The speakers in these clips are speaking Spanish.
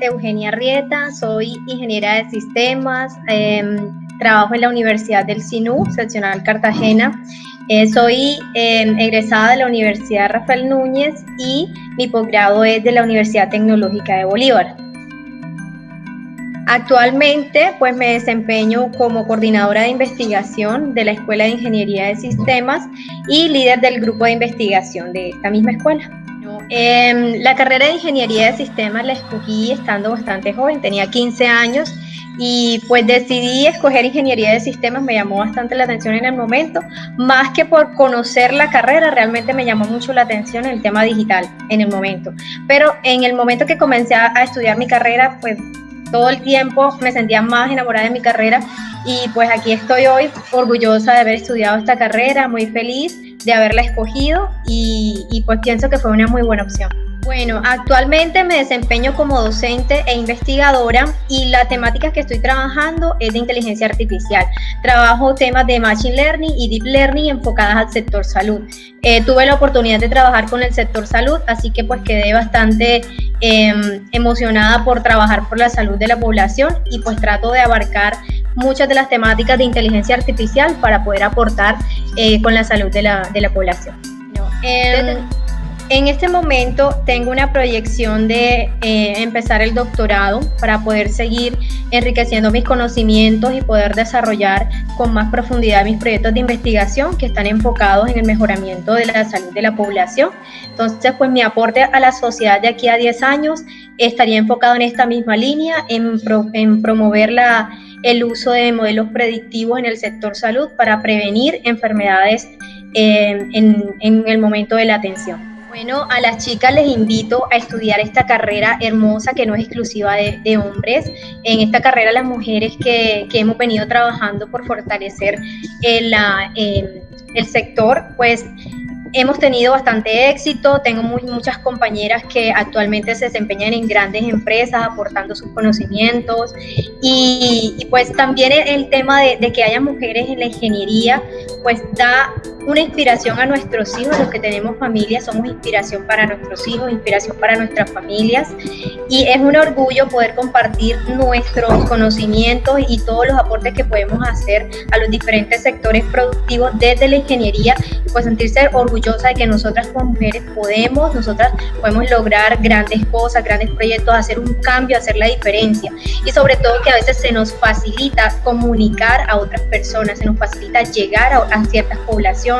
Eugenia Rieta, soy ingeniera de sistemas, em, trabajo en la Universidad del SINU, seccional Cartagena. Eh, soy em, egresada de la Universidad Rafael Núñez y mi posgrado es de la Universidad Tecnológica de Bolívar. Actualmente, pues me desempeño como coordinadora de investigación de la Escuela de Ingeniería de Sistemas y líder del grupo de investigación de esta misma escuela. Em, la carrera de ingeniería de sistemas la escogí estando bastante joven, tenía 15 años y pues decidí escoger ingeniería de sistemas, me llamó bastante la atención en el momento, más que por conocer la carrera, realmente me llamó mucho la atención el tema digital en el momento. Pero en el momento que comencé a estudiar mi carrera, pues todo el tiempo me sentía más enamorada de mi carrera y pues aquí estoy hoy orgullosa de haber estudiado esta carrera, muy feliz de haberla escogido y, y pues pienso que fue una muy buena opción. Bueno, actualmente me desempeño como docente e investigadora y la temática que estoy trabajando es de inteligencia artificial. Trabajo temas de Machine Learning y Deep Learning enfocadas al sector salud. Eh, tuve la oportunidad de trabajar con el sector salud, así que pues quedé bastante em, emocionada por trabajar por la salud de la población y pues trato de abarcar muchas de las temáticas de inteligencia artificial para poder aportar eh, con la salud de la, de la población. En este momento tengo una proyección de eh, empezar el doctorado para poder seguir enriqueciendo mis conocimientos y poder desarrollar con más profundidad mis proyectos de investigación que están enfocados en el mejoramiento de la salud de la población. Entonces, pues mi aporte a la sociedad de aquí a 10 años estaría enfocado en esta misma línea, en, en promover la, el uso de modelos predictivos en el sector salud para prevenir enfermedades eh, en, en el momento de la atención. Bueno, a las chicas les invito a estudiar esta carrera hermosa que no es exclusiva de, hombres. En esta carrera las mujeres que, hemos venido trabajando por fortalecer el, el sector, pues hemos tenido bastante éxito, tengo muy, muchas compañeras que actualmente se desempeñan en grandes empresas aportando sus conocimientos y, pues también el, tema de, de, que haya mujeres en la ingeniería pues da una inspiración a nuestros hijos, los que tenemos familias, somos inspiración para nuestros hijos, inspiración para nuestras familias. Y es un orgullo poder compartir nuestros conocimientos y todos los aportes que podemos hacer a los diferentes sectores productivos desde la ingeniería y pues sentirse orgullosa de que nosotras como mujeres podemos, nosotras podemos lograr grandes cosas, grandes proyectos, hacer un cambio, hacer la diferencia. Y sobre todo que a veces se nos facilita comunicar a otras personas, se nos facilita llegar a ciertas poblaciones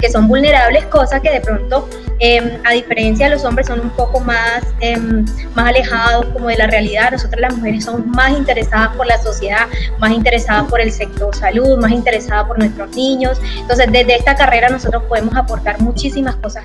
que son vulnerables, cosas que de pronto, em, a diferencia de los hombres, son un poco más, em, más alejados como de la realidad. Nosotras las mujeres somos más interesadas por la sociedad, más interesadas por el sector salud, más interesadas por nuestros niños. Entonces, desde esta carrera nosotros podemos aportar muchísimas cosas.